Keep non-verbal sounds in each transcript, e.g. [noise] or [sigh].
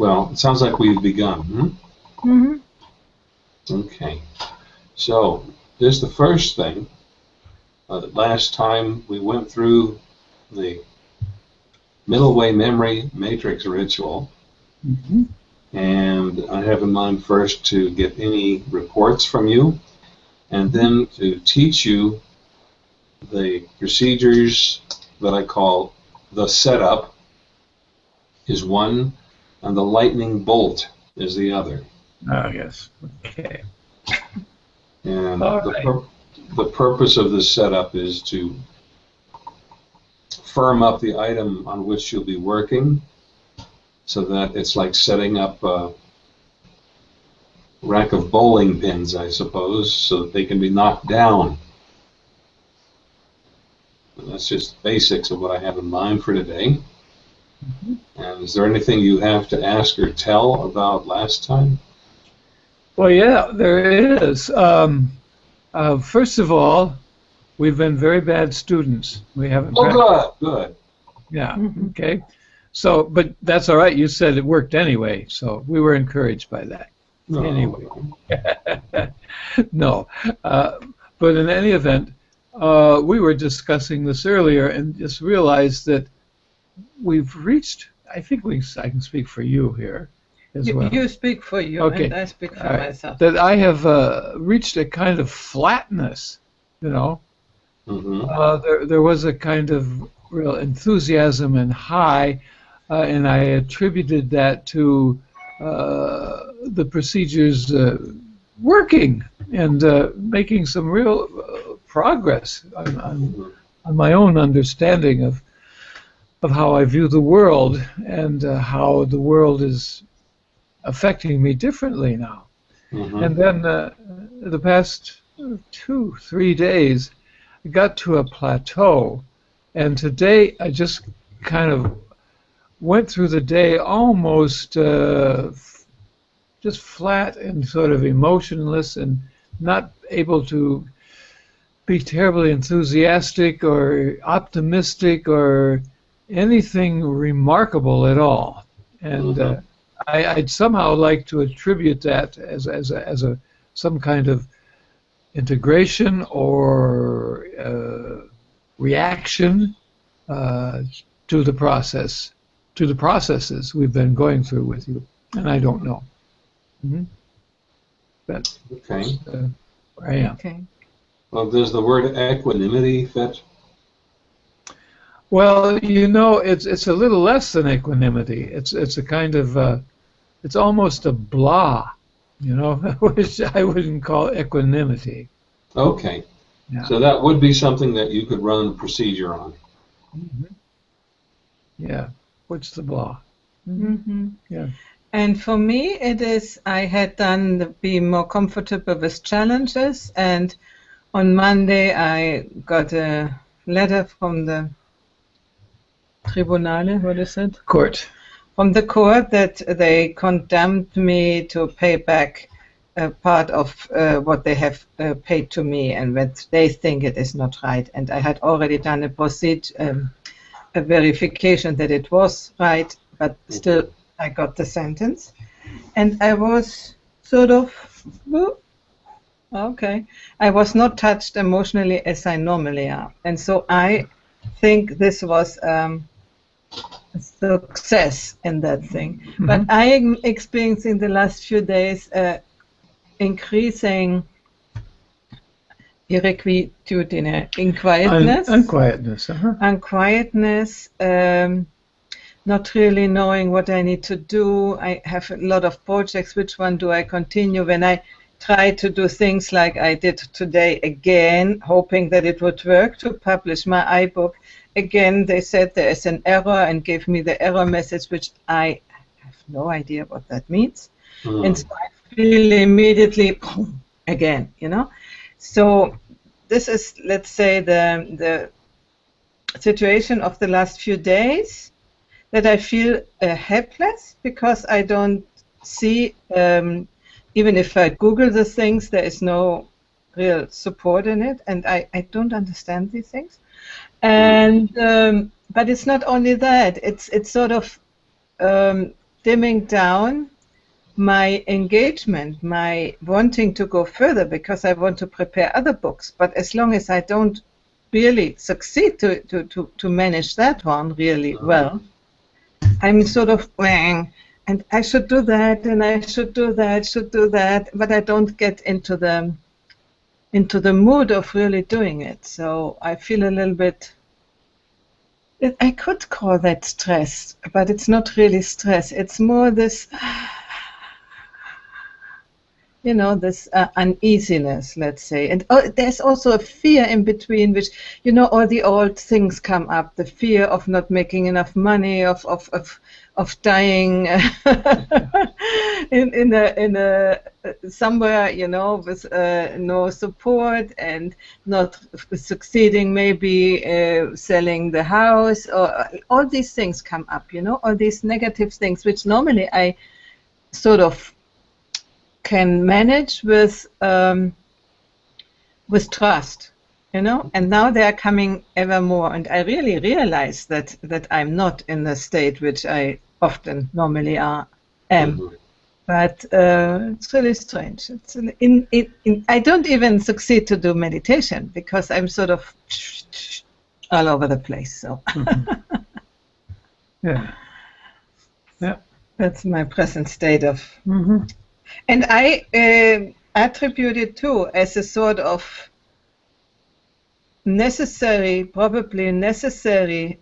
Well, it sounds like we've begun. Hmm? Mm-hmm. Okay. So, there's the first thing. Uh, last time we went through the middle way memory matrix ritual, Mhm. and I have in mind first to get any reports from you, and then to teach you the procedures that I call the setup is one, and the lightning bolt is the other. Oh, yes. Okay. And All the, right. pur- the purpose of this setup is to firm up the item on which you'll be working so that it's like setting up a rack of bowling pins, I suppose, so that they can be knocked down. And that's just basics of what I have in mind for today. And is there anything you have to ask or tell about last time? Well, yeah, there is. Um, uh, first of all, we've been very bad students. We haven't. Oh, prac- good, good. Yeah. Mhm. Okay. So, but that's all right. You said it worked anyway, so we were encouraged by that. No. Anyway. [laughs] no, uh, but in any event, uh, we were discussing this earlier and just realized that we've reached. I think we. I can speak for you here as You, well. you speak for you, Okay. and I speak for All right. myself. that I have uh, reached a kind of flatness. You know, hmm uh, there there was a kind of real enthusiasm and high, uh, and I attributed that to uh, the procedures uh, working and uh, making some real uh, progress on, on, on my own understanding of of how I view the world and uh, how the world is affecting me differently now. hmm And then uh, the past two, three days, I got to a plateau. And today I just kind of went through the day almost uh, f- just flat and sort of emotionless and not able to be terribly enthusiastic or optimistic or anything remarkable at all. And uh, Mhm. I, I'd somehow like to attribute that as, as, a, as a some kind of integration or uh, reaction uh, to the process, to the processes we've been going through with you, and I don't know. hmm But Okay. uh, where I am. Okay. Well, does the word equanimity fit? Well, you know, it's it's a little less than equanimity. It's it's a kind of uh, it's almost a blah, you know, [laughs] which I wouldn't call equanimity. Okay. Yeah. So that would be something that you could run a procedure on. Mhm. Yeah. What's the blah? Mm-hmm. Yeah. And for me, it is I had done the, be more comfortable with challenges, and on Monday I got a letter from the Tribunale. What is it? Court. From the court that they condemned me to pay back a part of uh, what they have uh, paid to me, and that they think it is not right. And I had already done a proceed, um, a verification that it was right, but still I got the sentence, and I was sort of, "Well, okay, I was not touched emotionally as I normally am, and so I think this was um, success in that thing. But I am experiencing the last few days uh, increasing irrequietudine, in Un- unquietness. Uh-huh. and quietness, um, not really knowing what I need to do. I have a lot of projects. Which one do I continue? When I try to do things like I did today again, hoping that it would work to publish my iBook, again they said there is an error and gave me the error message, which I have no idea what that means. Hmm. And so I feel immediately [clears throat] again, you know. So this is, let's say, the the situation of the last few days that I feel uh, helpless because I don't see, um, even if I Google the things, there is no real support in it, and I, I don't understand these things. And um, but it's not only that; it's it's sort of um, dimming down my engagement, my wanting to go further because I want to prepare other books. But as long as I don't really succeed to, to, to, to manage that one really well, I'm sort of wang, and I should do that, and I should do that, should do that, but I don't get into the into the mood of really doing it. So I feel a little bit. I could call that stress, but it's not really stress. It's more this [sighs] you know, this uh, uneasiness, let's say. And oh, there's also a fear in between, which, you know, all the old things come up the fear of not making enough money, of, of, of, of dying [laughs] in, in, a, in a, somewhere, you know, with uh, no support and not succeeding, maybe uh, selling the house, or all these things come up, you know, all these negative things, which normally I sort of can manage with um, with trust, you know. And now they are coming ever more, and I really realize that that I'm not in the state which I often normally are am. Mm-hmm. But uh, it's really strange. It's in, in, in, I don't even succeed to do meditation because I'm sort of all over the place. So. mm-hmm. [laughs] Yeah. Yeah. That's my present state of mm-hmm. And I uh, attribute it too as a sort of necessary, probably necessary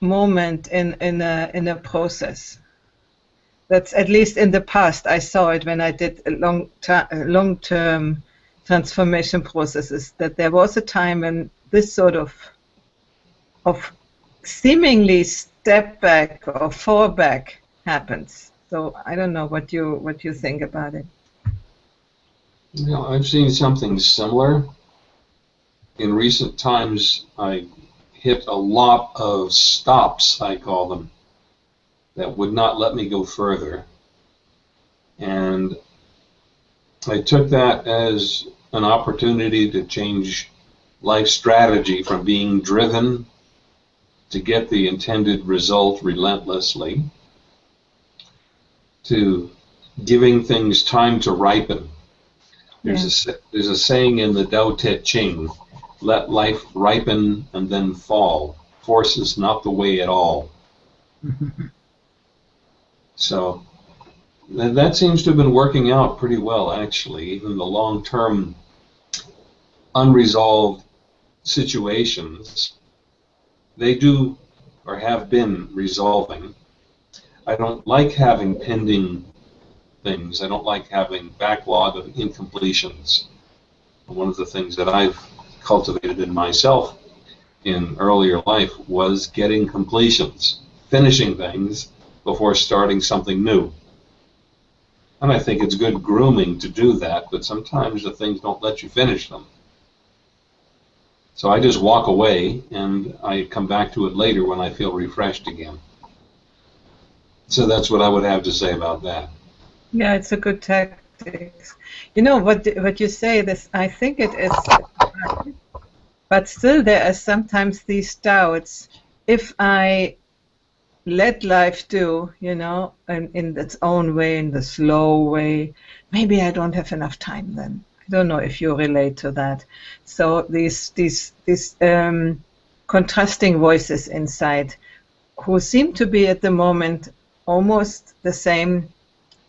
moment in, in, a, in a process. That's at least in the past. I saw it when I did long long term transformation processes. That there was a time when this sort of of seemingly step back or fall back happens. So I don't know what you what you think about it. Know, I've seen something similar. In recent times, I hit a lot of stops, I call them, that would not let me go further. And I took that as an opportunity to change life strategy from being driven to get the intended result relentlessly to giving things time to ripen. There's yeah. a there's a saying in the Tao Te Ching, let life ripen and then fall. Force is not the way at all. [laughs] so that seems to have been working out pretty well, actually. Even the long-term unresolved situations, they do or have been resolving. I don't like having pending things. I don't like having backlog of incompletions. One of the things that I've cultivated in myself in earlier life was getting completions, finishing things before starting something new. And I think it's good grooming to do that, but sometimes the things don't let you finish them. So I just walk away and I come back to it later when I feel refreshed again. So that's what I would have to say about that. Yeah, it's a good tactic. You know what what you say. This I think it is, but still there are sometimes these doubts. If I let life do, you know, in, in its own way, in the slow way, maybe I don't have enough time then. I don't know if you relate to that. So these these these um, contrasting voices inside, who seem to be at the moment almost the same,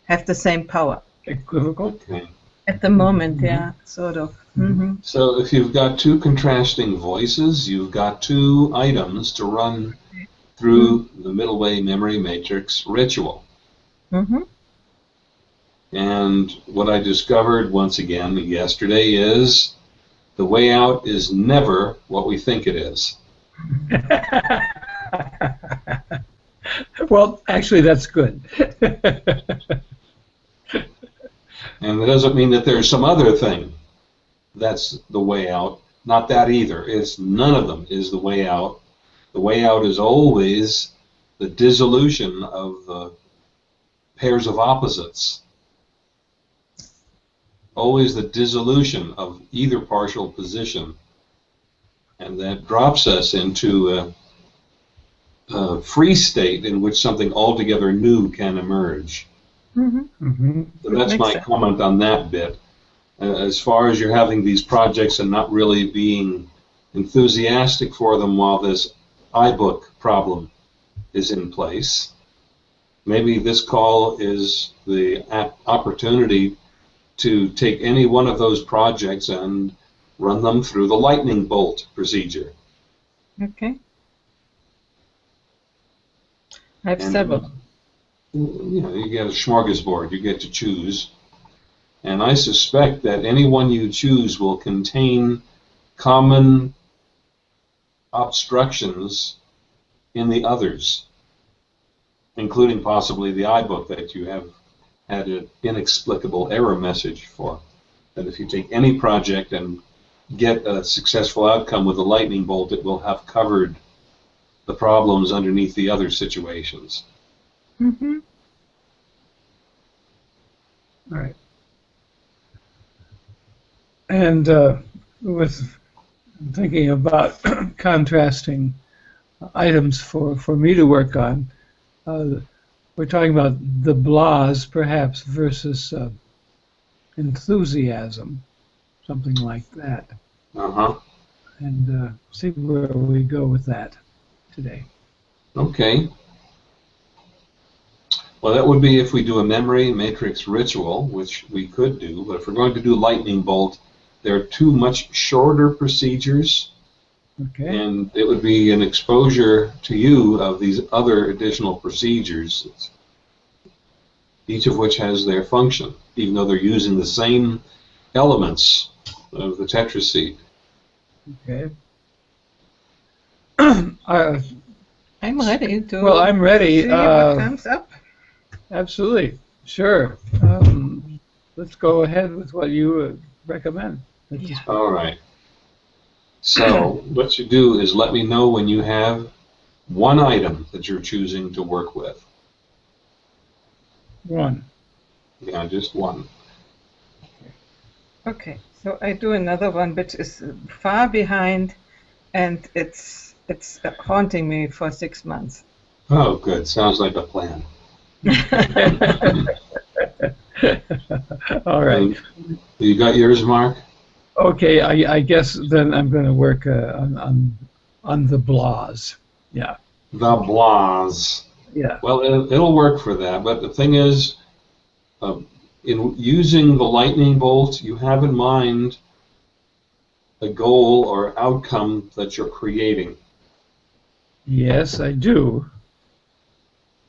have the same power. Equivocal? Okay. At the moment, mm-hmm. yeah, sort of. Mm-hmm. So if you've got two contrasting voices, you've got two items to run through mm-hmm. the middle way memory matrix ritual. Mm-hmm. And what I discovered once again yesterday is the way out is never what we think it is. [laughs] well, actually, that's good. [laughs] and it doesn't mean that there's some other thing that's the way out. Not that either. It's none of them is the way out. The way out is always the dissolution of the pairs of opposites. Always the dissolution of either partial position. And that drops us into a uh, free state in which something altogether new can emerge. Hmm hmm So that's Makes my sense. comment on that bit. Uh, as far as you're having these projects and not really being enthusiastic for them while this iBook problem is in place, maybe this call is the ap- opportunity to take any one of those projects and run them through the lightning bolt procedure. Okay. I have And, several. You know, you get a smorgasbord, you get to choose. And I suspect that any one you choose will contain common obstructions in the others, including possibly the iBook that you have had an inexplicable error message for. That if you take any project and get a successful outcome with a lightning bolt, it will have covered the problems underneath the other situations. Hmm All right. And uh, with thinking about [clears throat] contrasting items for, for me to work on, uh, we're talking about the blahs perhaps versus uh, enthusiasm, something like that, Uh huh. and uh, see where we go with that today. Okay. Well, that would be if we do a memory matrix ritual, which we could do. But if we're going to do lightning bolt, there are two much shorter procedures, Okay. and it would be an exposure to you of these other additional procedures, each of which has their function, even though they're using the same elements of the tetraseed. Okay. [clears throat] uh, I'm ready to well, I'm ready. see Uh, what comes up. Absolutely, sure. Um, let's go ahead with what you uh, recommend. Let's- Yeah. All right. So what you do is let me know when you have one item that you're choosing to work with. One. Yeah, just one. Okay, so I do another one which is far behind, and it's it's uh, haunting me for six months. Oh, good. Sounds like a plan. [laughs] All right. And you got yours, Mark? Okay. I, I guess then I'm going to work uh, on, on on the blahs. Yeah. The blahs. Yeah. Well, it, it'll work for that. But the thing is, uh, in using the lightning bolt, you have in mind a goal or outcome that you're creating. Yes, I do.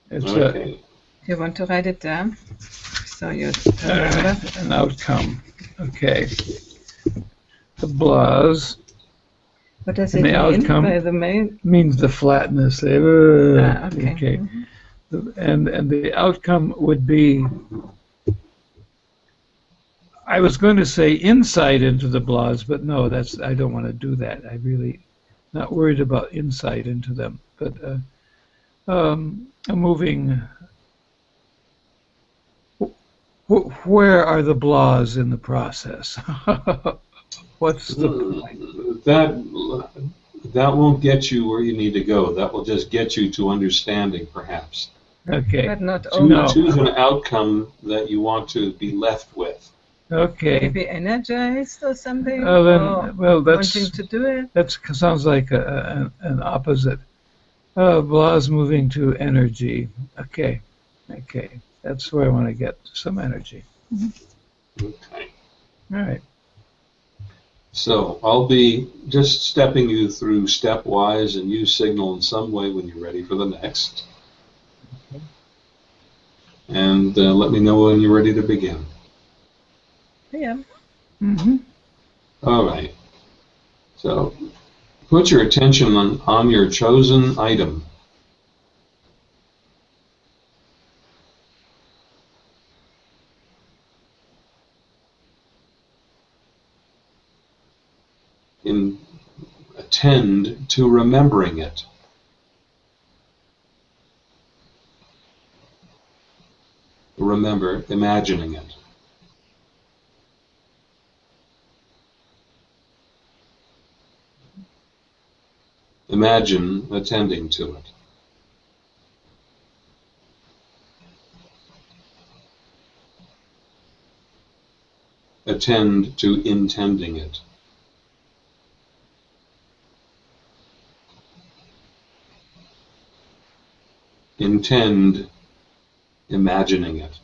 It's a, Okay. You want to write it down? So you remember? an outcome. Okay. The blahs What does it the mean outcome- by the main? means the flatness. Uh, Ah, okay. okay. Mhm. And and the outcome would be I was going to say insight into the blahs, but no, that's I don't want to do that. I really not worried about insight into them, but uh, um, a moving. Wh- Where are the blahs in the process? [laughs] What's the point? that that won't get you where you need to go. That will just get you to understanding, perhaps. Okay, But not Choose, only. No. choose an outcome that you want to be left with. okay. Maybe energized or something? Uh, then, or well, that's wanting to do it? That sounds like a, a, an- an opposite. Uh, blahs moving to energy. Okay, okay. That's where I want to get some energy. Okay. All right. So I'll be just stepping you through stepwise, and you signal in some way when you're ready for the next. Okay. And uh, let me know when you're ready to begin. Yeah. Mm-hmm. All right. So put your attention on, on your chosen item. tend to remembering it. Remember imagining it. Imagine attending to it. Attend to intending it. Intend imagining it.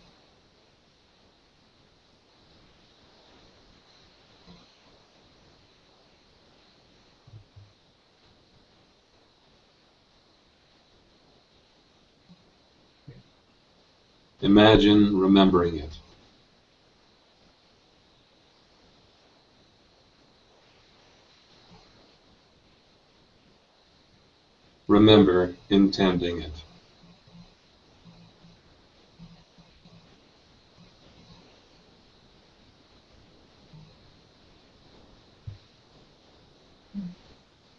Imagine remembering it. Remember intending it.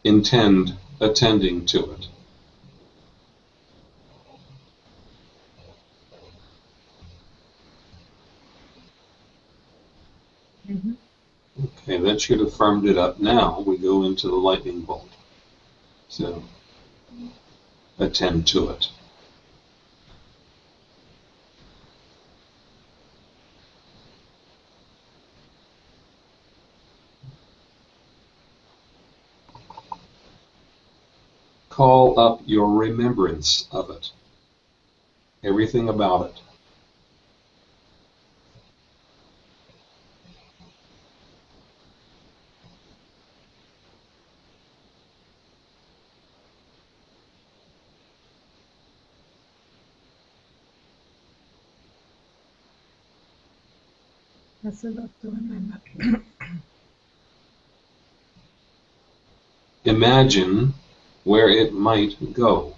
Intend attending to it. Mhm. Okay, that should have firmed it up. Now we go into the lightning bolt. So attend to it. Call up your remembrance of it. Everything about it. That's a lot to remember. Imagine where it might go.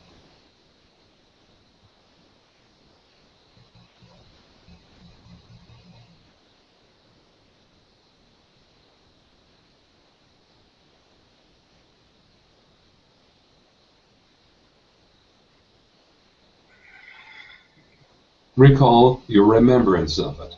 Recall your remembrance of it.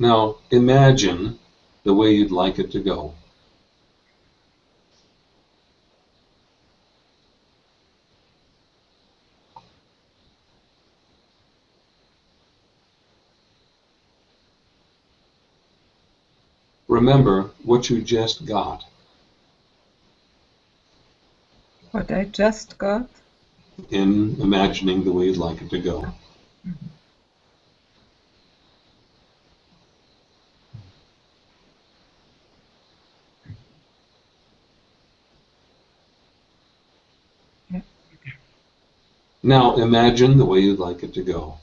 Now imagine the way you'd like it to go. Remember what you just got. What I just got? in imagining the way you'd like it to go. Yeah. Now imagine the way you'd like it to go.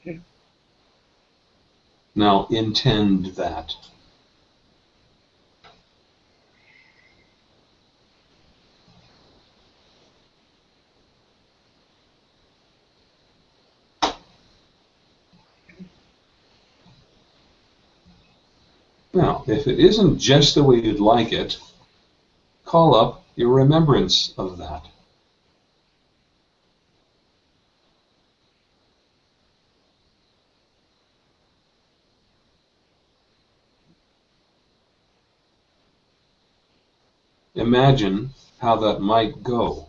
Okay. Now intend that. Now, if it isn't just the way you'd like it, call up your remembrance of that. Imagine how that might go.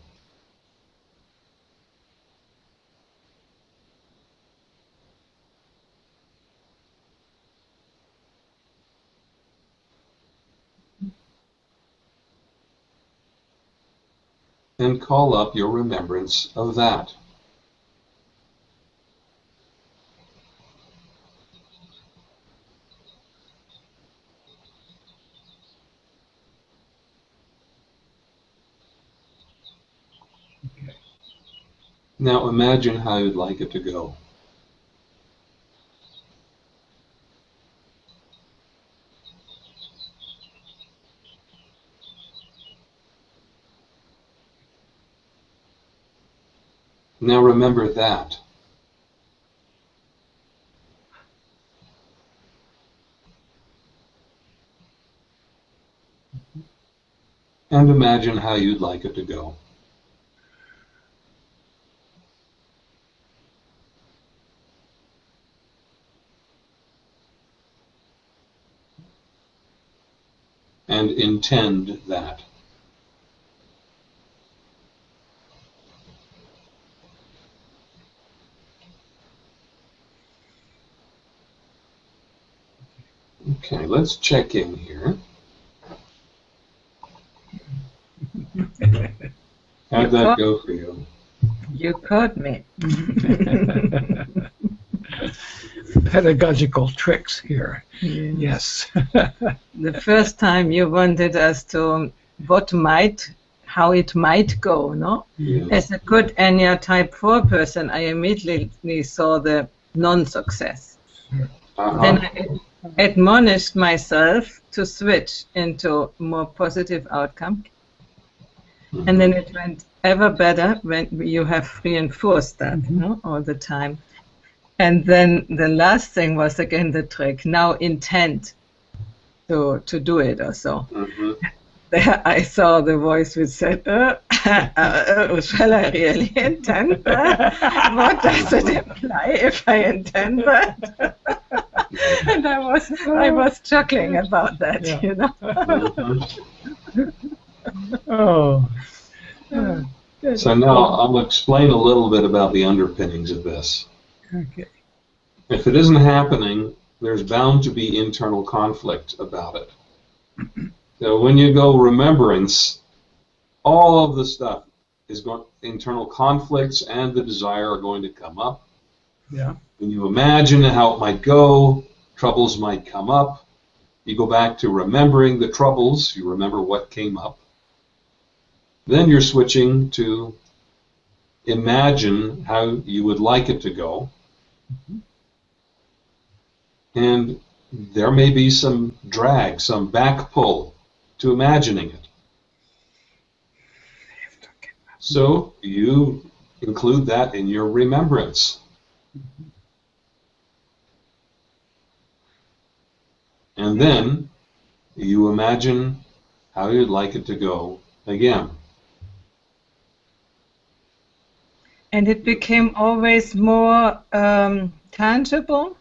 And call up your remembrance of that. Now imagine how you'd like it to go. Now remember that. and imagine how you'd like it to go. And intend that. Okay, let's check in here. How'd that go for you? You caught me. [laughs] Pedagogical tricks here. Yes. [laughs] The first time you wanted us to what might, how it might go, no? Yeah. As a good Ennea type 4 person, I immediately saw the non-success. Uh-huh. Then I admonished myself to switch into more positive outcome. And then it went ever better when you have reinforced that no, all the time. And then the last thing was again the trick. Now intent to to do it or so. Mhm. There I saw the voice which said, uh, uh, uh, "Shall I really intend that? what does it imply if I intend that?" [laughs] and I was I was chuckling about that, Yeah. you know. [laughs] Oh. Yeah. So now I'll explain a little bit about the underpinnings of this. Okay. If it isn't happening, there's bound to be internal conflict about it. So when you go remembrance, all of the stuff is going internal conflicts and the desire are going to come up. Yeah. When you imagine how it might go, troubles might come up. You go back to remembering the troubles, you remember what came up. Then you're switching to imagine how you would like it to go. And there may be some drag, some back pull to imagining it. So you include that in your remembrance. And then you imagine how you'd like it to go again. And it became always more um, tangible.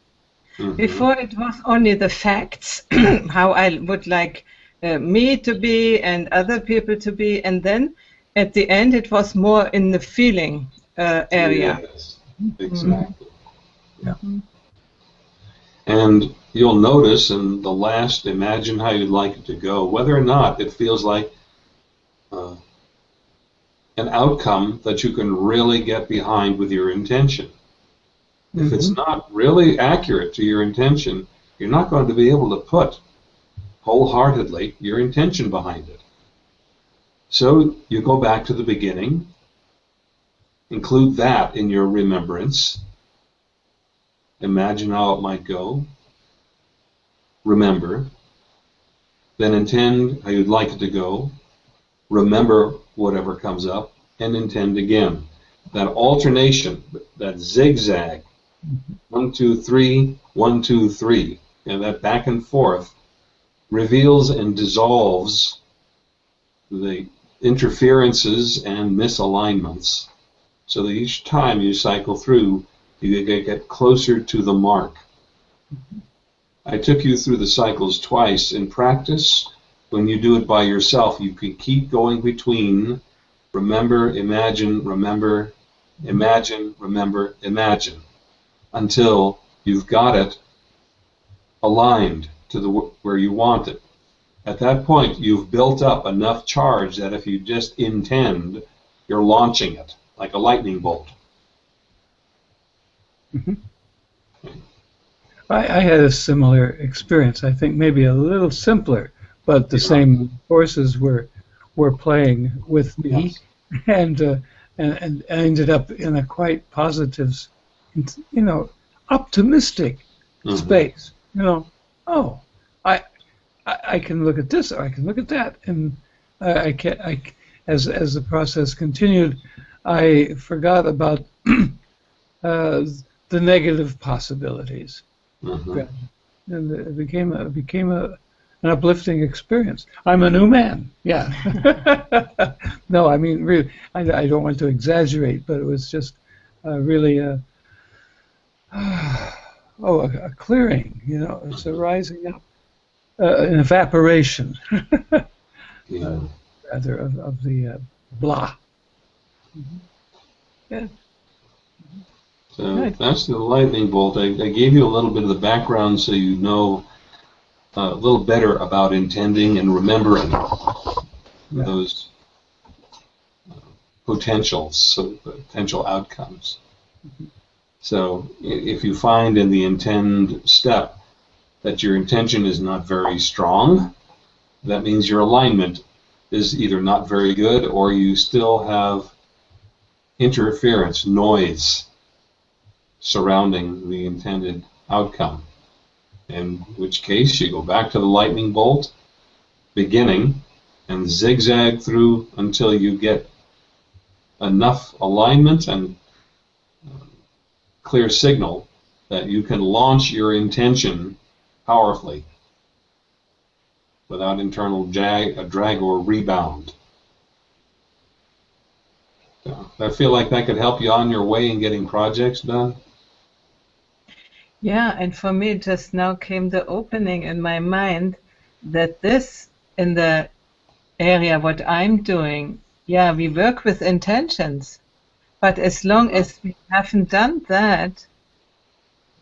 Mhm. Before it was only the facts, [clears throat] how I would like uh, me to be and other people to be, and then at the end it was more in the feeling uh, area. Yes, exactly. Yeah. And you'll notice in the last, imagine how you'd like it to go, whether or not it feels like uh, an outcome that you can really get behind with your intention. If it's not really accurate to your intention, you're not going to be able to put wholeheartedly your intention behind it. So you go back to the beginning, include that in your remembrance, imagine how it might go, remember, then intend how you'd like it to go, remember whatever comes up, and intend again. That alternation, that zigzag, one, two, three, one, two, three, and that back and forth reveals and dissolves the interferences and misalignments so that each time you cycle through, you get get closer to the mark. I took you through the cycles twice. In practice, when you do it by yourself, you can keep going between remember, imagine, remember, imagine, remember, imagine until you've got it aligned to the where you want it. At that point, you've built up enough charge that if you just intend, you're launching it like a lightning bolt. I, I had a similar experience. I think maybe a little simpler, but the same forces were were playing with me, [laughs] and, uh, and and I ended up in a quite positive, you know, optimistic Mhm. space. You know, oh, I, I I can look at this, or I can look at that, and I, I can I as as the process continued, I forgot about [clears throat] uh, the negative possibilities Mhm. and it became a became a, an uplifting experience. I'm a new man. Yeah. [laughs] no, I mean, really, I, I, don't want to exaggerate, but it was just uh, really a, [sighs] [sighs] oh, a, a, clearing. You know, it's a rising up, uh, an evaporation, yeah. [laughs] uh, rather of, of the uh, blah. Mm-hmm. Yeah. So that's the lightning bolt. I, I, gave you a little bit of the background so you know uh, a little better about intending and remembering yeah. those uh, potentials, so potential outcomes. Mm-hmm. So if you find in the intend step that your intention is not very strong, that means your alignment is either not very good or you still have interference, noise surrounding the intended outcome. In which case, you go back to the lightning bolt beginning and zigzag through until you get enough alignment and clear signal that you can launch your intention powerfully without internal drag, drag or rebound. I feel like that could help you on your way in getting projects done. Yeah, and for me, just now came the opening in my mind that this, in the area what I'm doing, yeah, we work with intentions. But as long as we haven't done that,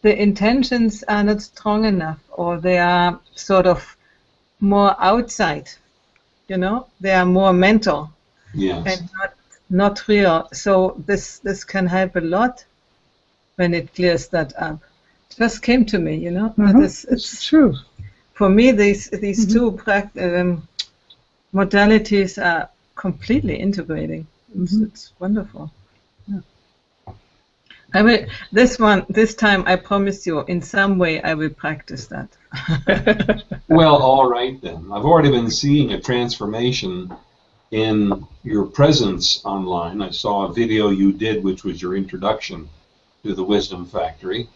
the intentions are not strong enough or they are sort of more outside, you know, they are more mental yes. and not, not real. So this, this can help a lot when it clears that up just came to me, you know. Mm-hmm. It's, it's, it's, true. For me, these these mm-hmm. two um, modalities are completely integrating. Mm-hmm. it's wonderful. Yeah. I will. This one, this time, I promise you, in some way, I will practice that. [laughs] well, all right then. I've already been seeing a transformation in your presence online. I saw a video you did, which was your introduction to the Wisdom Factory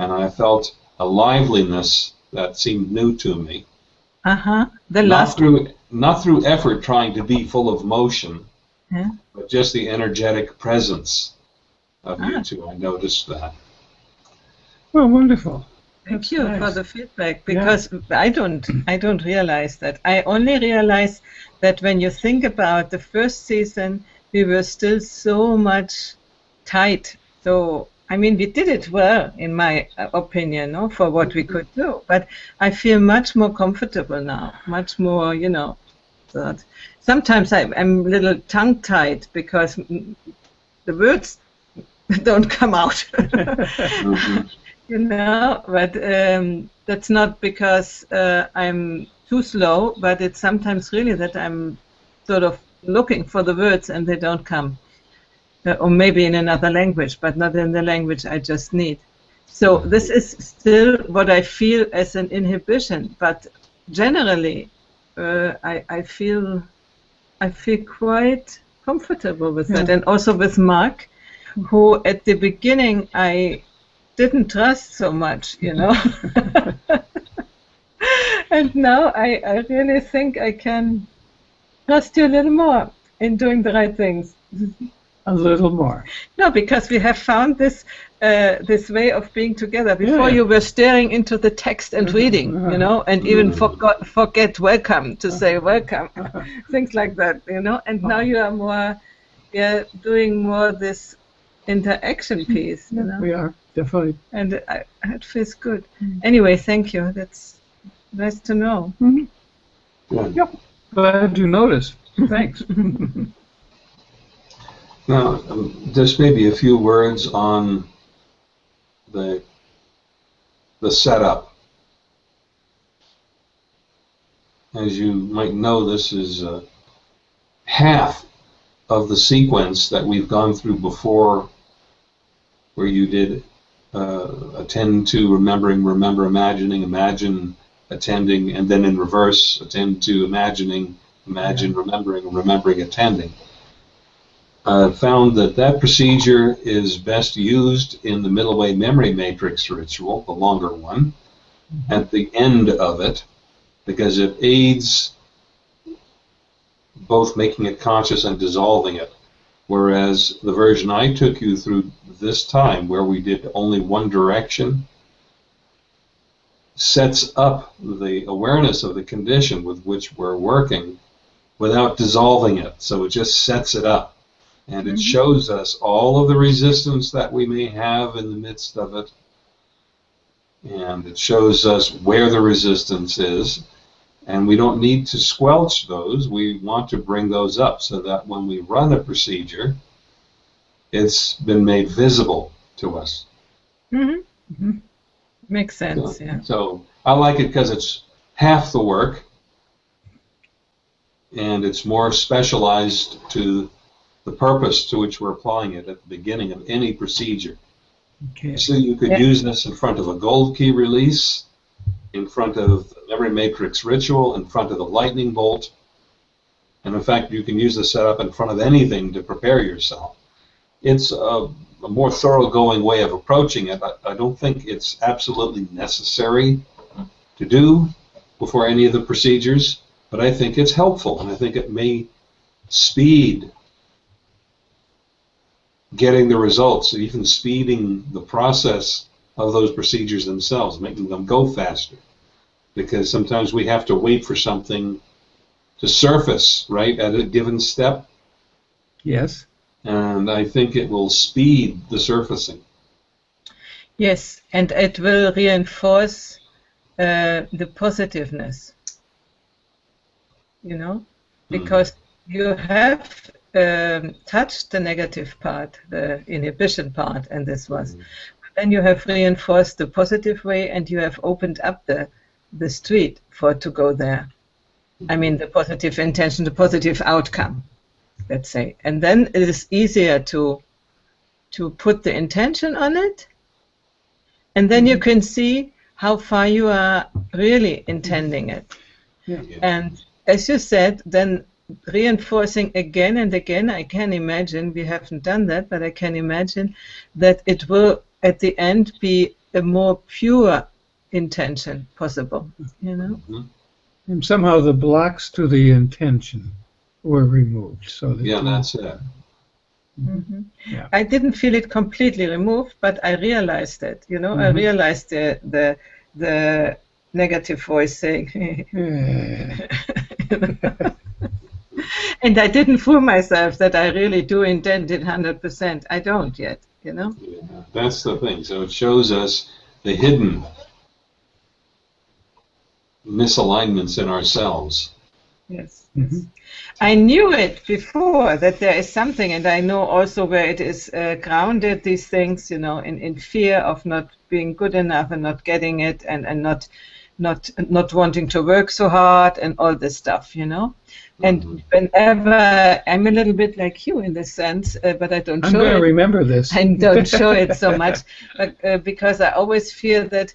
and I felt a liveliness that seemed new to me. Uh huh. The not last through not through effort trying to be full of motion, yeah. but just the energetic presence of ah. you two. I noticed that. Well, wonderful. Thank That's you nice. for the feedback because yeah. I don't I don't realize that. I only realize that when you think about the first season, we were still so much tight. So I mean, we did it well, in my uh, opinion, no, for what we could do. But I feel much more comfortable now, much more, you know. That sometimes I, am a little tongue-tied because the words don't come out. mm-hmm. [laughs] [laughs] You know, but um, that's not because uh, I'm too slow, but it's sometimes really that I'm sort of looking for the words and they don't come uh, or maybe in another language, but not in the language I just need. So this is still what I feel as an inhibition, but generally, uh, I, I feel I feel quite comfortable with yeah. that, and also with Mark, who at the beginning I didn't trust so much, you know. [laughs] and now I, I really think I can trust you a little more in doing the right things. a little more. No, because we have found this uh, this way of being together. Before yeah. you were staring into the text and reading, you know, and even forgot forget welcome to say welcome, [laughs] things like that, you know. And now you are more, yeah, doing more this interaction piece. You know? We are definitely, and I, it feels good. Mm. Anyway, thank you. That's nice to know. Mm-hmm. Yeah. Yep. Glad you noticed. Thanks. [laughs] Now, um, just maybe a few words on the the setup. As you might know, this is uh, half of the sequence that we've gone through before, where you did uh, attend to remembering, remember, imagining, imagine, attending, and then in reverse, attend to imagining, imagine, remembering, remembering, attending uh, found that that procedure is best used in the middle way memory matrix ritual, the longer one. Mm-hmm. At the end of it, because it aids both making it conscious and dissolving it. Whereas the version I took you through this time, where we did only one direction, sets up the awareness of the condition with which we're working without dissolving it. So it just sets it up. And it Mhm. shows us all of the resistance that we may have in the midst of it. And it shows us where the resistance is. And we don't need to squelch those. We want to bring those up so that when we run a procedure, it's been made visible to us. hmm Mhm. Makes sense, yeah. So I like it because it's half the work and it's more specialized to the purpose to which we're applying it at the beginning of any procedure. Okay. So you could Yeah. use this in front of a gold key release, in front of every matrix ritual, in front of the lightning bolt. And in fact, you can use the setup in front of anything to prepare yourself. It's a, a more thoroughgoing way of approaching it. I, I don't think it's absolutely necessary to do before any of the procedures, but I think it's helpful, and I think it may speed getting the results, even speeding the process of those procedures themselves, making them go faster. Because sometimes we have to wait for something to surface, right, at a given step, Yes. and I think it will speed the surfacing. Yes, and it will reinforce uh, the positiveness. You know, because you have um, touched the negative part, the inhibition part, and this was. Then you have reinforced the positive way, and you have opened up the the street for to go there. I mean, the positive intention, the positive outcome, let's say, and then it is easier to to put the intention on it and then you mm-hmm. can see how far you are really intending it. Yeah. And as you said, then reinforcing again and again, I can imagine, we haven't done that, but I can imagine that it will at the end be a more pure intention possible, you know? Mhm. And somehow the blocks to the intention were removed. So that Yeah, that's it. Mhm. Yeah. I didn't feel it completely removed, but I realized it. You know, I Mhm. realized the the the negative voice saying, Yeah. [laughs] [laughs] and I didn't fool myself that I really do intend it hundred percent. I don't yet. You know. Yeah, that's the thing. So it shows us the hidden misalignments in ourselves. Yes. Mhm. I knew it before that there is something, and I know also where it is uh, grounded. These things, you know, in, in fear of not being good enough and not getting it, and, and not not not wanting to work so hard, and all this stuff, you know. And Mhm. whenever I'm a little bit like you in this sense, uh, but I don't I'm show going to it. remember this. I don't [laughs] show it so much, but uh, because I always fear that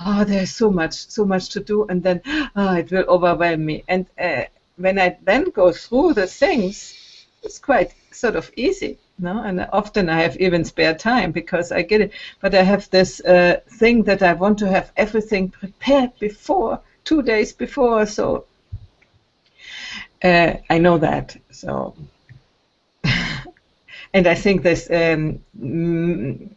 oh, there's so much, so much to do, and then oh, it will overwhelm me. And uh, when I then go through the things, it's quite sort of easy, no? And often I have even spare time because I get it. But I have this uh, thing that I want to have everything prepared before, two days before, so. Uh, I know that, so [laughs] and I think this um, missing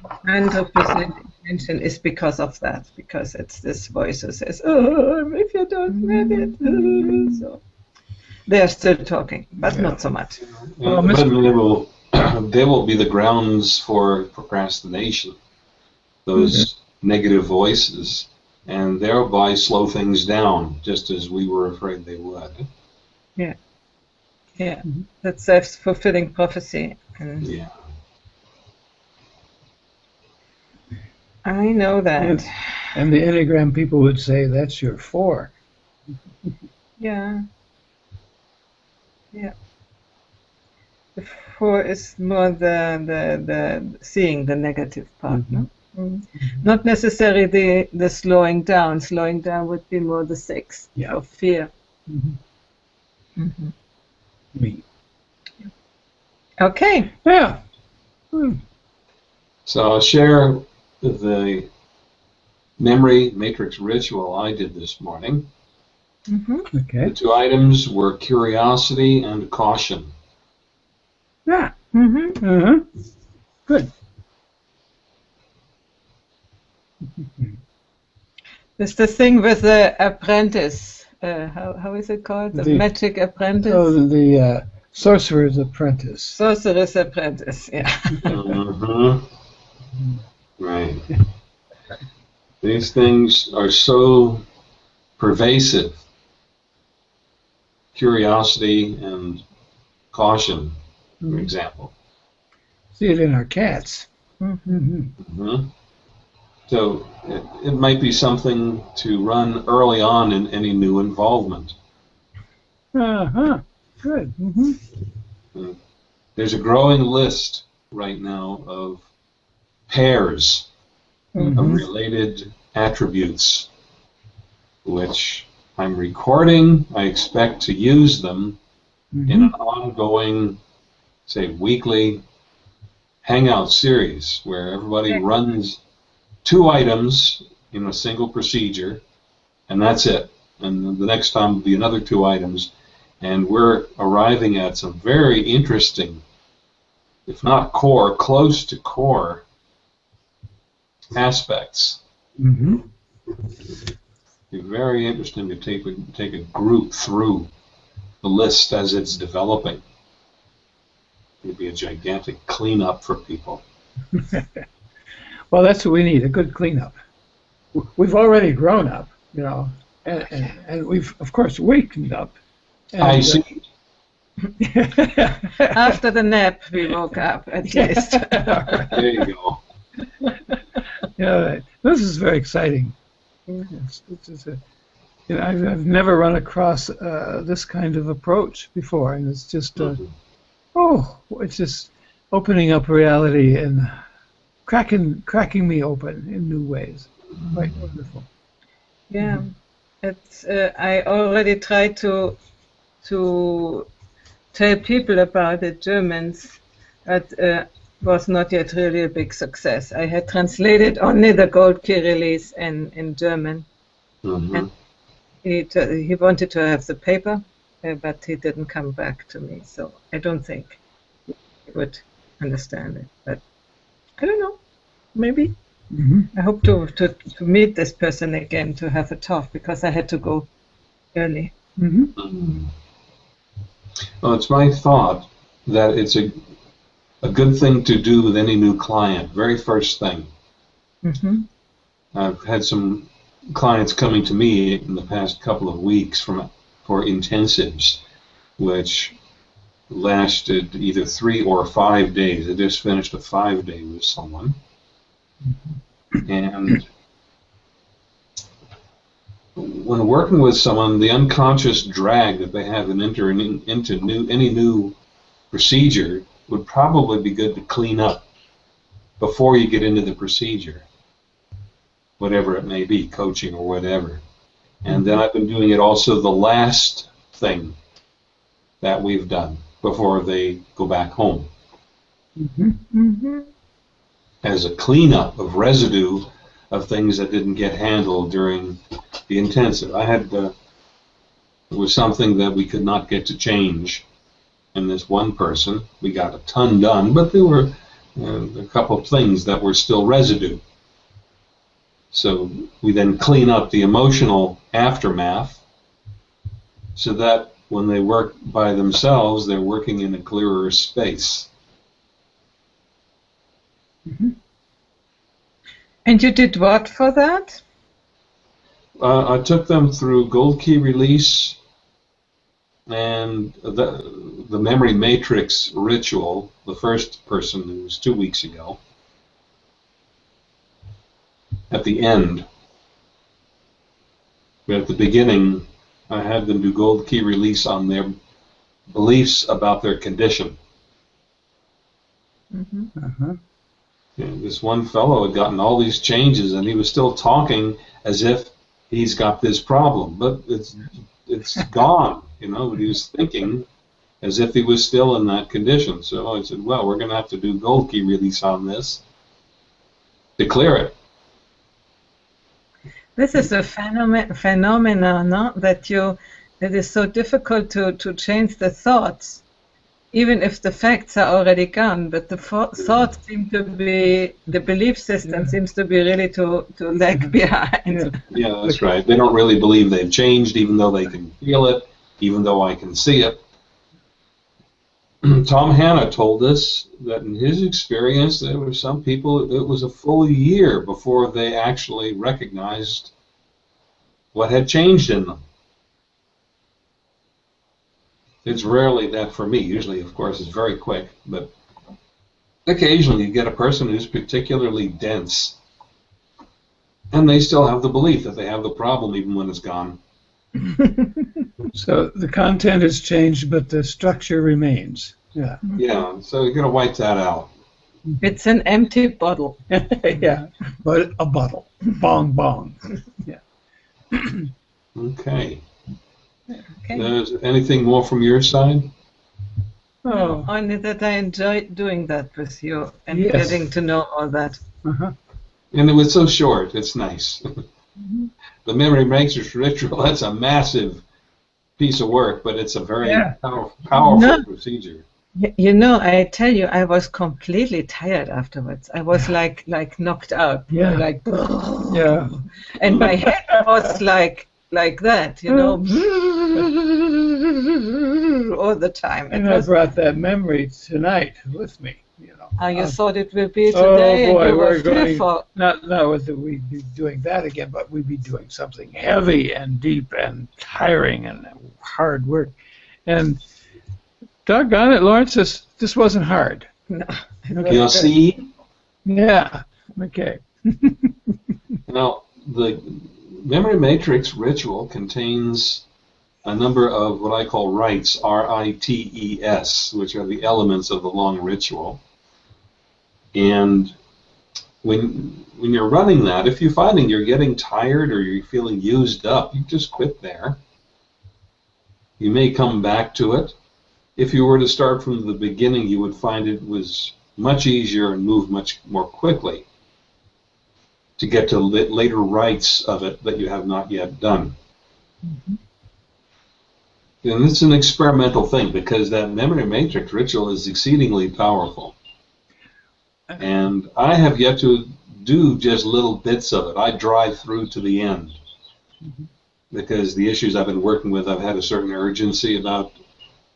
100% attention is because of that, because it's this voice who says, oh, if you don't have it. [laughs] So they're still talking, but Yeah. not so much. Well, And Mr. they will, [clears throat] they will be the grounds for procrastination. Those negative voices, and thereby slow things down, just as we were afraid they would. Yeah, Mhm. that's self-fulfilling prophecy. And Yeah. I know that. Yes. And the Enneagram people would say that's your four. Yeah. Yeah. The four is more the the, the seeing the negative part, no? Mm. Not necessarily the the slowing down. Slowing down would be more the six Yeah. of fear. Mhm. hmm Me. Okay. Yeah. Hmm. So I'll share the memory matrix ritual I did this morning. Hmm Okay. The two items were curiosity and caution. Yeah. hmm Uh-huh. Good. [laughs] It's the thing with the apprentice. Uh, how, how is it called? The, The- magic apprentice? Oh, the, the uh, sorcerer's apprentice. Sorcerer's apprentice, yeah. Mhm. Right. [laughs] These things are so pervasive. Curiosity and caution, for Mhm. example. See it in our cats. Mhm. Mm-hmm. hmm So it, it might be something to run early on in any new involvement. Uh-huh. Good. Mm-hmm. There's a growing list right now of pairs of Mhm. related attributes, which I'm recording. I expect to use them in Mm-hmm. an ongoing, say, weekly hangout series where everybody Okay. runs two items in a single procedure, and that's it. And the next time will be another two items, and we're arriving at some very interesting, if not core, close to core aspects. Mm-hmm. Be very interesting to take a, take a group through the list as it's developing. It'd be a gigantic cleanup for people. [laughs] Well, that's what we need, a good cleanup. W- We've already grown up, you know, and, and, and we've, of course, wakened up. And, I uh, see. [laughs] After the nap, we woke up at least. [laughs] There you go. yeah, this is very exciting. It's, it's, it's a, you know, I've, I've never run across uh, this kind of approach before, and it's just, uh, oh, it's just opening up reality and cracking, cracking me open in new ways. Quite wonderful. Yeah, it's. Uh, I already tried to to tell people about it, Germans, but uh, was not yet really a big success. I had translated only the gold key release in in German. Mhm. He t- he wanted to have the paper, uh, but he didn't come back to me. So I don't think he would understand it. But I don't know. Maybe. hmm I hope to, to, to meet this person again to have a talk because I had to go early. hmm Mhm. Well, it's my thought that it's a a good thing to do with any new client. Very first thing. hmm I've had some clients coming to me in the past couple of weeks from for intensives, which lasted either three or five days. I just finished a five day with someone, and when working with someone, the unconscious drag that they have in entering into new any new procedure would probably be good to clean up before you get into the procedure whatever it may be, coaching or whatever. And then I've been doing it also the last thing that we've done before they go back home hmm hmm as a cleanup of residue of things that didn't get handled during the intensive. I had uh, it was something that we could not get to change in this one person. We got a ton done, but there were uh, a couple of things that were still residue. So we then clean up the emotional aftermath so that when they work by themselves, they're working in a clearer space. And you did what for that? Uh, I took them through Gold Key release and the, the Memory Matrix ritual, the first person who was two weeks ago. At the end, but at the beginning, I had them do Gold Key release on their beliefs about their condition. Mm-hmm. Uh-huh. You this one fellow had gotten all these changes, and he was still talking as if he's got this problem, but it's it's [laughs] gone. You know, but he was thinking as if he was still in that condition. So I said, "Well, we're going to have to do gold key release on this to clear it." This is a phenomenon, phenomena, no? That you, it is so difficult to, to change the thoughts, even if the facts are already gone. But the fo- thoughts seem to be, the belief system Yeah. seems to be really to, to lag [laughs] behind. Yeah, that's right. They don't really believe they've changed, even though they can feel it, even though I can see it. [clears throat] Tom Hanna told us that in his experience, there were some people, it was a full year before they actually recognized what had changed in them. It's rarely that for me. Usually, of course, it's very quick, but occasionally you get a person who's particularly dense and they still have the belief that they have the problem even when it's gone. [laughs] So the content has changed, but the structure remains. Yeah. Yeah, so you got to wipe that out. It's an empty bottle. [laughs] yeah. But a bottle. Bong bong. Yeah. Okay. Okay. Is there anything more from your side? Oh. Only that I enjoy doing that with you and Yes. getting to know all that. Uh-huh. And it was so short. It's nice. The memory matrix ritual. [laughs] That's a massive piece of work, but it's a very Yeah. power, powerful No. procedure. You know, I tell you, I was completely tired afterwards. I was like, like knocked out. Yeah. Like, Yeah. and my head was like, like that, you know, [laughs] [laughs] all the time. It And I brought that memory tonight with me. You know. how you Uh, thought it would be today, Oh, today, boy, and you we're were going- fearful. Not not that we'd be doing that again, but we'd be doing something heavy and deep and tiring and hard work. And doggone it, Lawrence, this this wasn't hard. No. Okay. You'll see. Yeah. Okay. [laughs] Now, the memory matrix ritual contains a number of what I call rites, R-I-T-E-S, which are the elements of the long ritual. And when when you're running that, if you're finding you're getting tired or you're feeling used up, you just quit there. You may come back to it. If you were to start from the beginning, you would find it was much easier and move much more quickly to get to later rites of it that you have not yet done. Mm-hmm. And it's an experimental thing because that memory matrix ritual is exceedingly powerful. Uh-huh. And I have yet to do just little bits of it. I drive through to the end mm-hmm. because the issues I've been working with, I've had a certain urgency about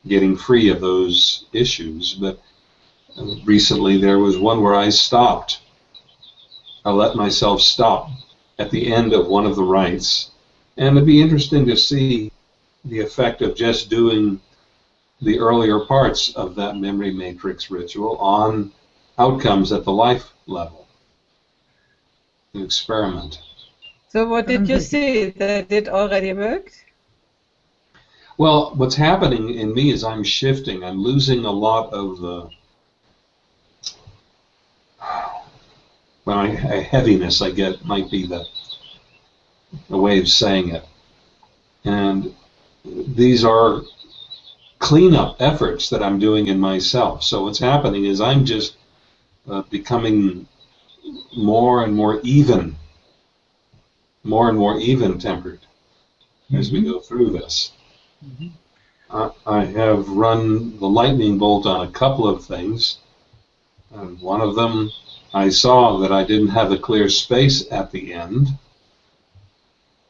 getting free of those issues. But recently there was one where I stopped I let myself stop at the end of one of the rites. And it'd be interesting to see the effect of just doing the earlier parts of that memory matrix ritual on outcomes at the life level. An experiment. So what did you mm-hmm. see? That it already worked? Well, what's happening in me is I'm shifting. I'm losing a lot of the well, I- a heaviness I get might be the a way of saying it. And these are cleanup efforts that I'm doing in myself. So what's happening is I'm just uh, becoming more and more even, more and more even tempered as we mm-hmm. go through this. Mm-hmm. I I have run the lightning bolt on a couple of things. And one of them, I saw that I didn't have a clear space at the end.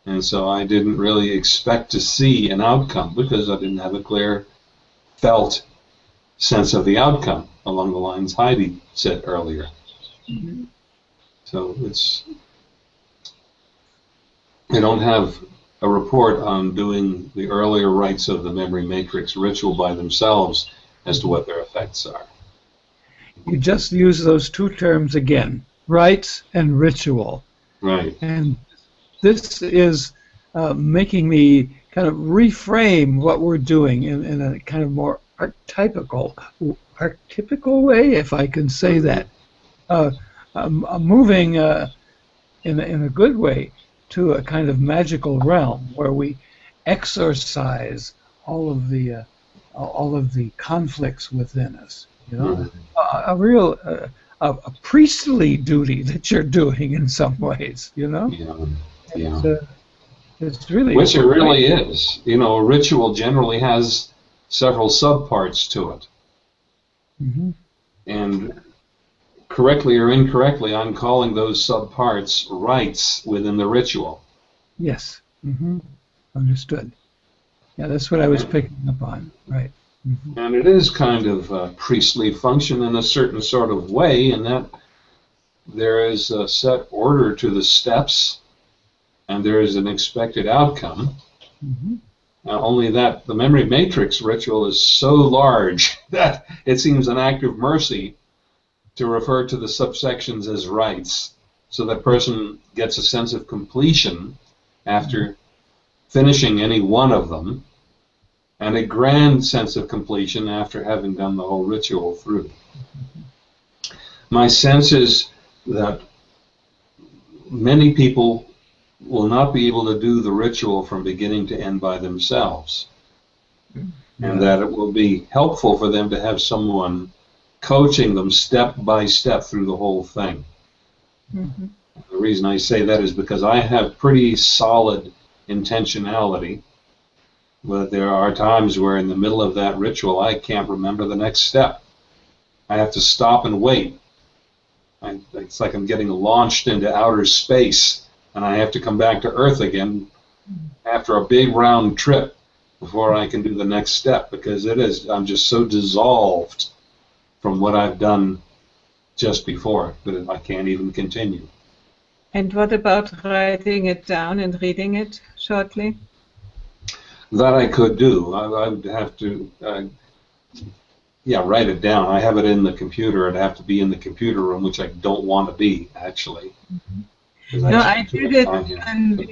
And so I didn't really expect to see an outcome because I didn't have a clear felt sense of the outcome along the lines Heidi said earlier. So it's, I don't have a report on doing the earlier rites of the memory matrix ritual by themselves as to what their effects are. You just use those two terms again, rites and ritual. Right. And this is uh, making me kind of reframe what we're doing in, in a kind of more archetypical, archetypical way, if I can say that. Uh, um, uh, moving uh, in, a, in a good way to a kind of magical realm where we exorcise all of the uh, all of the conflicts within us. You know, a, a real uh, a, a priestly duty that you're doing in some ways. You know. Yeah. Yeah. It's, uh, it's really. Which it really is. You know, a ritual generally has several subparts to it. hmm And correctly or incorrectly, I'm calling those subparts rites within the ritual. Yes. hmm Understood. Yeah, that's what I was picking up on. Right. hmm And it is kind of a priestly function in a certain sort of way, in that there is a set order to the steps, and there is an expected outcome. hmm Now, only that the memory matrix ritual is so large [laughs] that it seems an act of mercy to refer to the subsections as rites, so that person gets a sense of completion after mm-hmm. finishing any one of them, and a grand sense of completion after having done the whole ritual through. Mm-hmm. My sense is that many people will not be able to do the ritual from beginning to end by themselves. And that it will be helpful for them to have someone coaching them step by step through the whole thing. Mhm. The reason I say that is because I have pretty solid intentionality, but there are times where in the middle of that ritual I can't remember the next step. I have to stop and wait. I, it's like I'm getting launched into outer space, and I have to come back to Earth again after a big round trip before I can do the next step because it is I'm just so dissolved from what I've done just before that I can't even continue. And what about writing it down and reading it shortly? That I could do. I, I would have to, uh, yeah, write it down. I have it in the computer. I'd have to be in the computer room, which I don't want to be actually. 'Cause No, I just did it on here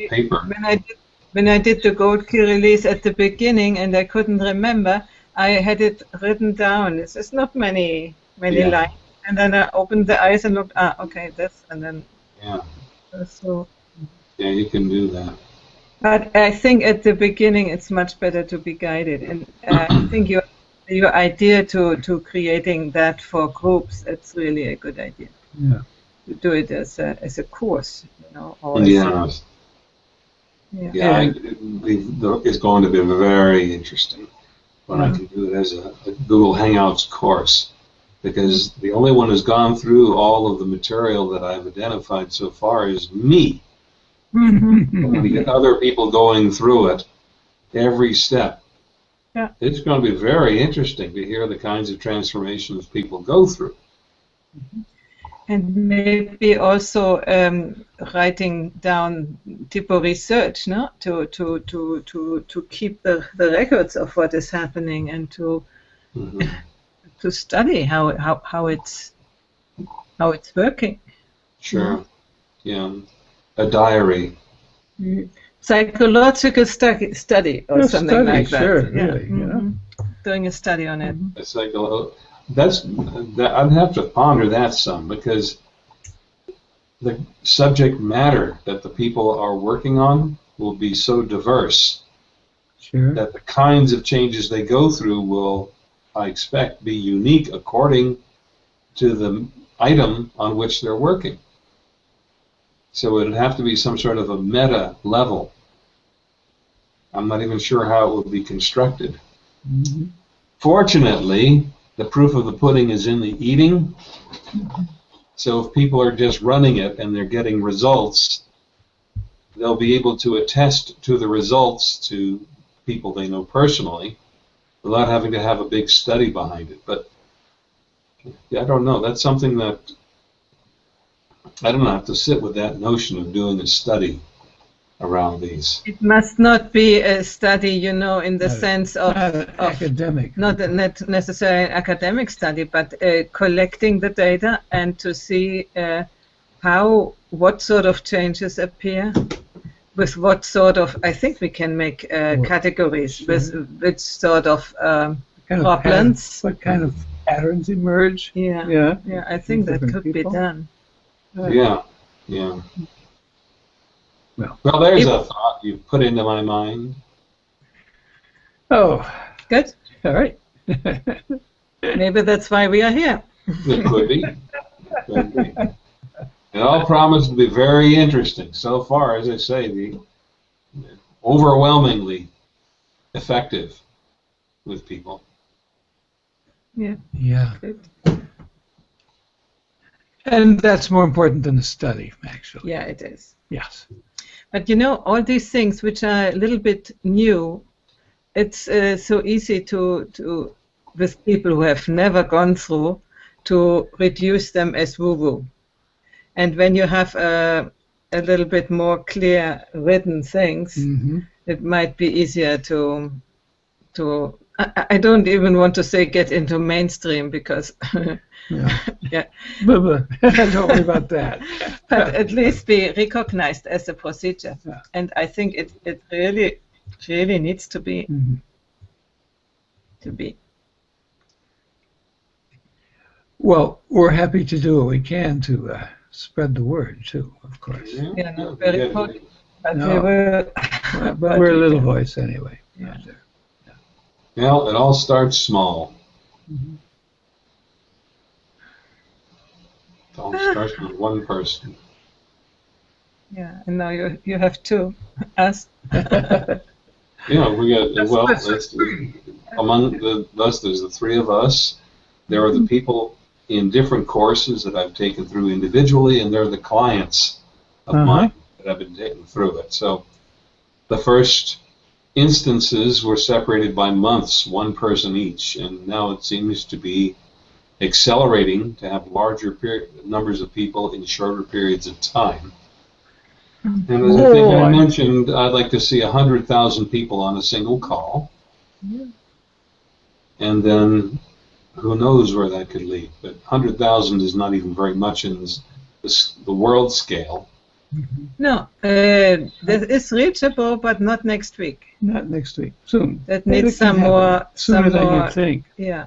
paper. when I did when I did the gold key release at the beginning and I couldn't remember, I had it written down. It's just not many many Yeah. lines. And then I opened the eyes and looked, ah, okay, this, and then Yeah, so. yeah, you can do that. But I think at the beginning it's much better to be guided, and uh, I [clears throat] think your your idea to to creating that for groups it's really a good idea. Yeah. To do it as a as a course, you know, or as Yeah, yeah. yeah. I, it- it's going to be very interesting when I can do it as a, a Google Hangouts course, because the only one who's gone through all of the material that I've identified so far is me. Mm-hmm. when we get other people going through it, every step. Yeah. It's going to be very interesting to hear the kinds of transformations people go through. Mm-hmm. And maybe also um, writing down tipo research, no, to to to to to keep the, the records of what is happening and to Mhm. [laughs] to study how how, how it's how it's working. Sure. Yeah. A diary. Psychological study, study or Yeah, something study, like that. sure, yeah. really, you know. mhm. Doing a study on it. It's like a, that's that, I'd have to ponder that some because the subject matter that the people are working on will be so diverse Sure. that the kinds of changes they go through will, I expect, be unique according to the item on which they're working. So it'd have to be some sort of a meta level. I'm not even sure how it would be constructed. Mhm. Fortunately, the proof of the pudding is in the eating. So if people are just running it and they're getting results, they'll be able to attest to the results to people they know personally without having to have a big study behind it. But I don't know. That's something that I don't have to sit with that notion of doing a study around these. It must not be a study, you know, in the Not sense of, Not of academic. not a net necessarily an academic study, but uh, collecting the data and to see uh, how what sort of changes appear, with what sort of I think we can make uh, categories sure. with which sort of um, kind of problems. patterns- what kind of patterns emerge? yeah, Yeah. yeah I think that could people. be done. Yeah, yeah. Well. well, there's If- a thought you put into my mind. Oh, Good. all right. [laughs] Maybe that's why we are here. It could be. Could be. It all promises to be very interesting. So far, as I say, the overwhelmingly effective with people. Yeah. Good. And that's more important than the study, actually. Yeah, it is. Yes. But you know, all these things which are a little bit new, it's uh, so easy to, to, with people who have never gone through, to reduce them as woo-woo. And when you have a, a little bit more clear written things, hmm it might be easier to, to. I, I don't even want to say get into mainstream because, [laughs] Yeah. yeah, But, but [laughs] don't worry about that. but at least be recognized as a procedure. Yeah. And I think it, it really, really needs to be Mhm. to be. Well, we're happy to do what we can to uh, spread the word, too, of course. Yeah, no, very yeah, important. But No. we will. [laughs] But we're a little voice anyway. Yeah. Well, it all starts small. Mhm. It all starts with one person. [laughs] Yeah, and now you you have two. Us. [laughs] Yeah, we got That's well. That's [clears throat] among the us. There's the three of us. There are the people in different courses that I've taken through individually, and there are the clients of Uh-huh. mine that I've been taken through it. So the first instances were separated by months, one person each, and now it seems to be accelerating to have larger peri- numbers of people in shorter periods of time. And as I think I mentioned, I'd like to see 100,000 people on a single call. And then who knows where that could lead. But 100,000 is not even very much in this, this, the world scale. No, uh, that is reachable, but not next week. Not next week, soon. That needs some more. Sooner some than more. you think. Yeah.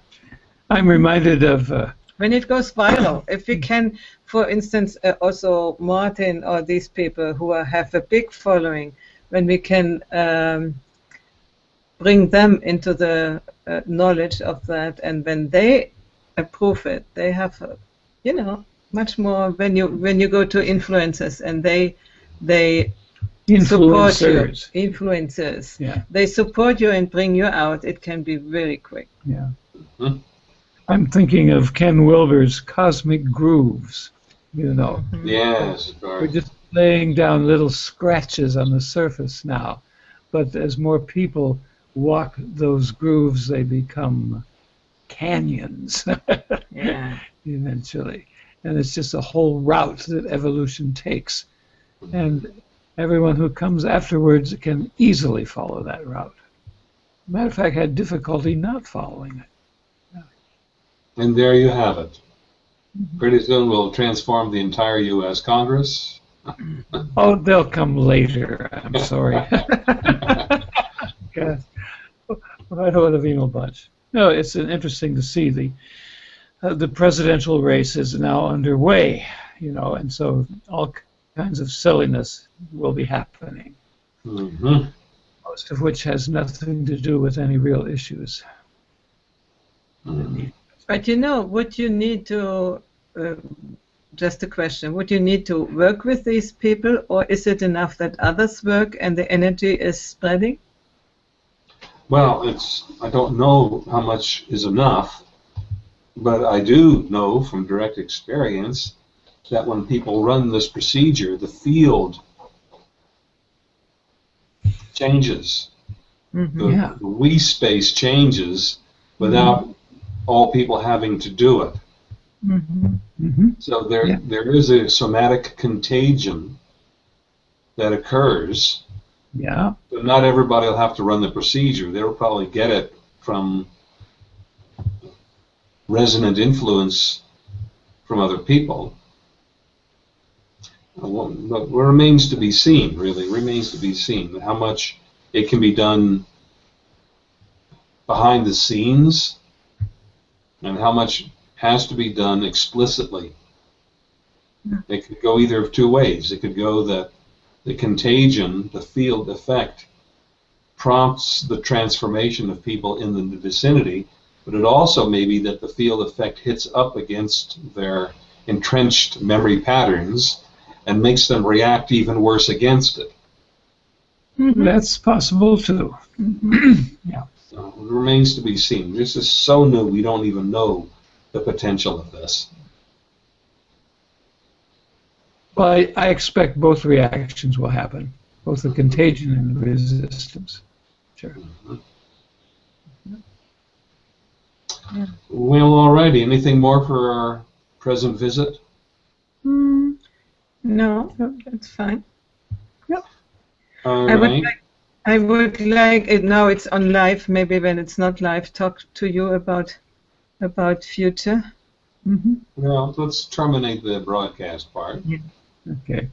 I'm reminded of uh, When it goes viral, if we can, for instance, uh, also Martin or these people who are, have a big following, when we can um, bring them into the uh, knowledge of that, and when they approve it, they have, uh, you know, much more. When you when you go to influencers and they they support you, influencers. influencers, Yeah, they support you and bring you out, it can be very quick. yeah. I'm thinking of Ken Wilber's Cosmic Grooves. You know, mm-hmm. Yes, we're just laying down little scratches on the surface now, but as more people walk those grooves, they become canyons [laughs] Yeah. eventually. And it's just a whole route that evolution takes. And everyone who comes afterwards can easily follow that route. Matter of fact, had difficulty not following it. And there you have it. Mm-hmm. Pretty soon we'll transform the entire U.S. Congress. [laughs] Oh, they'll come later. I'm sorry. God. I don't want a venal bunch. No, it's interesting to see the uh, the presidential race is now underway, you know, and so all kinds of silliness will be happening, hmm most of which has nothing to do with any real issues. But you know, would you need to, uh, just a question, would you need to work with these people or is it enough that others work and the energy is spreading? Well, it's I don't know how much is enough, but I do know from direct experience that when people run this procedure, the field changes. Mm-hmm. The, Yeah. the we space changes without all people having to do it. Mm-hmm. hmm So there, Yeah. there is a somatic contagion that occurs, Yeah. but not everybody will have to run the procedure. They'll probably get it from resonant influence from other people. Uh, But what remains to be seen, really, remains to be seen how much it can be done behind the scenes and how much has to be done explicitly. It could go either of two ways. It could go that the contagion, the field effect, prompts the transformation of people in the vicinity, but it also may be that the field effect hits up against their entrenched memory patterns and makes them react even worse against it. Mm-hmm. That's possible too. [clears throat] So it remains to be seen. This is so new, we don't even know the potential of this. Well, I, I expect both reactions will happen, both the contagion and the resistance. Sure. Mm-hmm. Well, alrighty. Anything more for our present visit? Mm, no, no, that's fine. All I would like, I would like it now. It's on live. Maybe when it's not live, talk to you about about future. hmm Well, let's terminate the broadcast part. Okay.